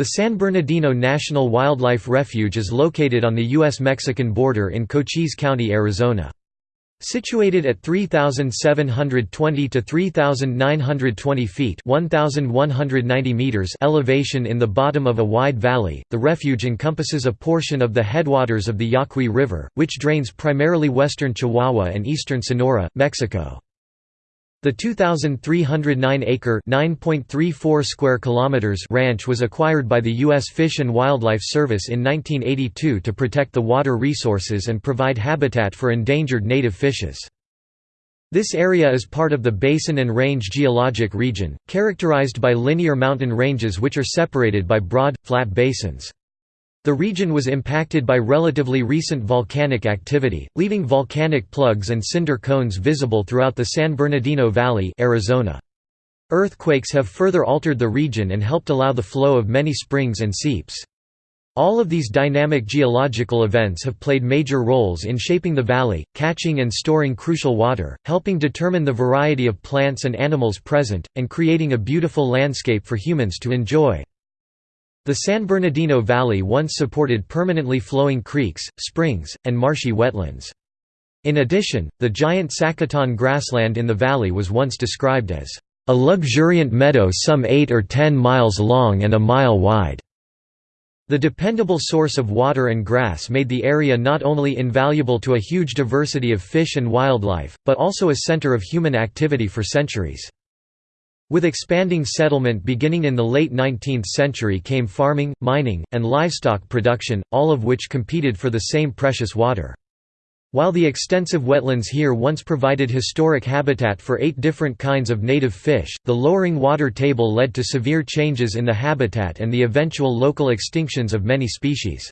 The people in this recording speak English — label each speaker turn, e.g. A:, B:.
A: The San Bernardino National Wildlife Refuge is located on the U.S.-Mexican border in Cochise County, Arizona. Situated at 3,720 to 3,920 feet 1,190 meters elevation in the bottom of a wide valley, the refuge encompasses a portion of the headwaters of the Yaqui River, which drains primarily western Chihuahua and eastern Sonora, Mexico. The 2,309-acre (9.34 square kilometers) ranch was acquired by the U.S. Fish and Wildlife Service in 1982 to protect the water resources and provide habitat for endangered native fishes. This area is part of the Basin and Range geologic region, characterized by linear mountain ranges which are separated by broad, flat basins. The region was impacted by relatively recent volcanic activity, leaving volcanic plugs and cinder cones visible throughout the San Bernardino Valley Arizona. Earthquakes have further altered the region and helped allow the flow of many springs and seeps. All of these dynamic geological events have played major roles in shaping the valley, catching and storing crucial water, helping determine the variety of plants and animals present, and creating a beautiful landscape for humans to enjoy. The San Bernardino Valley once supported permanently flowing creeks, springs, and marshy wetlands. In addition, the giant Sacaton grassland in the valley was once described as a luxuriant meadow some 8 or 10 miles long and a mile wide. The dependable source of water and grass made the area not only invaluable to a huge diversity of fish and wildlife, but also a center of human activity for centuries. With expanding settlement beginning in the late 19th century came farming, mining, and livestock production, all of which competed for the same precious water. While the extensive wetlands here once provided historic habitat for eight different kinds of native fish, the lowering water table led to severe changes in the habitat and the eventual local extinctions of many species.